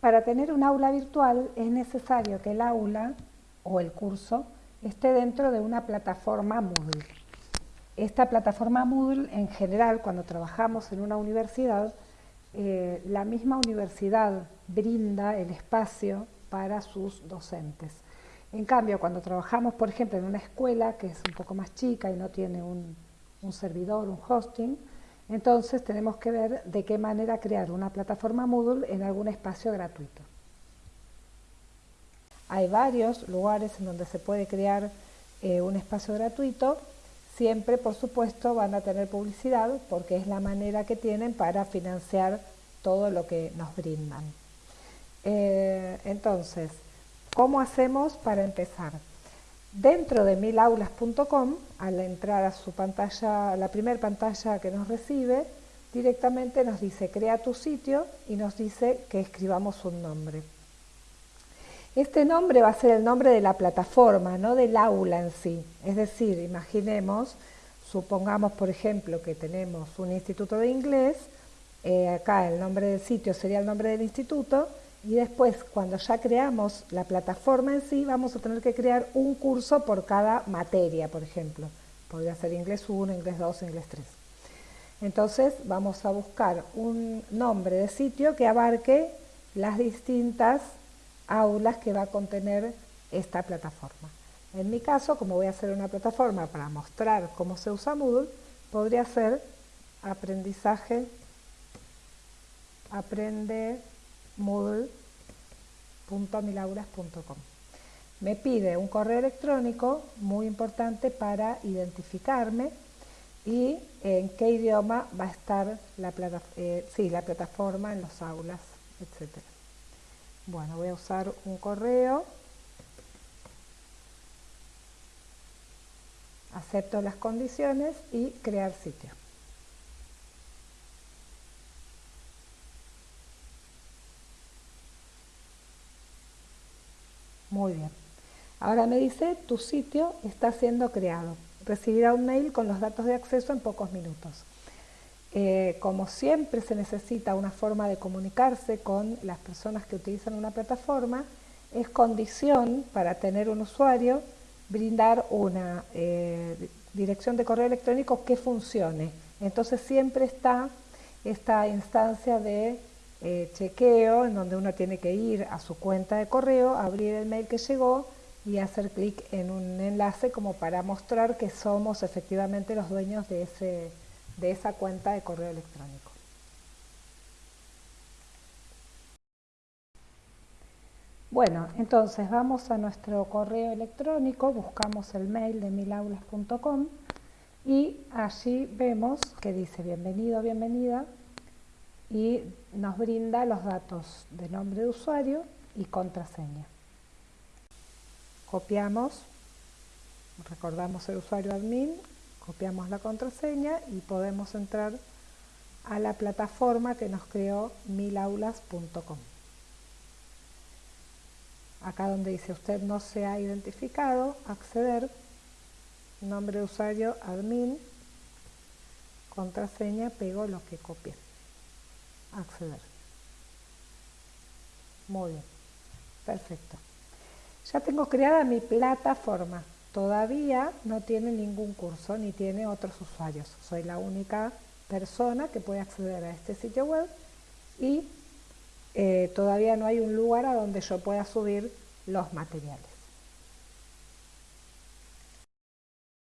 Para tener un aula virtual es necesario que el aula o el curso esté dentro de una plataforma Moodle. Esta plataforma Moodle, en general, cuando trabajamos en una universidad, eh, la misma universidad brinda el espacio para sus docentes. En cambio, cuando trabajamos, por ejemplo, en una escuela que es un poco más chica y no tiene un, un servidor, un hosting, entonces tenemos que ver de qué manera crear una plataforma Moodle en algún espacio gratuito. Hay varios lugares en donde se puede crear eh, un espacio gratuito, siempre por supuesto van a tener publicidad porque es la manera que tienen para financiar todo lo que nos brindan. Eh, entonces, ¿cómo hacemos para empezar? Dentro de milaulas.com, al entrar a su pantalla, la primera pantalla que nos recibe, directamente nos dice crea tu sitio y nos dice que escribamos un nombre. Este nombre va a ser el nombre de la plataforma, no del aula en sí. Es decir, imaginemos, supongamos por ejemplo que tenemos un instituto de inglés, eh, acá el nombre del sitio sería el nombre del instituto, y después cuando ya creamos la plataforma en sí vamos a tener que crear un curso por cada materia, por ejemplo. Podría ser inglés 1, inglés 2, inglés 3. Entonces vamos a buscar un nombre de sitio que abarque las distintas aulas que va a contener esta plataforma. En mi caso, como voy a hacer una plataforma para mostrar cómo se usa Moodle, podría ser aprendizaje, aprende moodle.milauras.com. Me pide un correo electrónico muy importante para identificarme y en qué idioma va a estar la, eh, la plataforma en los aulas, etc. Bueno, voy a usar un correo. Acepto las condiciones y crear sitio. Muy bien. Ahora me dice, tu sitio está siendo creado. Recibirá un mail con los datos de acceso en pocos minutos. Eh, como siempre se necesita una forma de comunicarse con las personas que utilizan una plataforma, es condición para tener un usuario brindar una eh, dirección de correo electrónico que funcione. Entonces siempre está esta instancia de eh, chequeo en donde uno tiene que ir a su cuenta de correo, abrir el mail que llegó y hacer clic en un enlace como para mostrar que somos efectivamente los dueños de, ese, de esa cuenta de correo electrónico. Bueno, entonces vamos a nuestro correo electrónico, buscamos el mail de milaulas.com y allí vemos que dice bienvenido, bienvenida, y nos brinda los datos de nombre de usuario y contraseña. Copiamos, recordamos el usuario admin, copiamos la contraseña y podemos entrar a la plataforma que nos creó milaulas.com. Acá donde dice usted no se ha identificado, acceder, nombre de usuario admin, contraseña, pego lo que copié acceder. Muy bien, perfecto. Ya tengo creada mi plataforma. Todavía no tiene ningún curso ni tiene otros usuarios. Soy la única persona que puede acceder a este sitio web y eh, todavía no hay un lugar a donde yo pueda subir los materiales.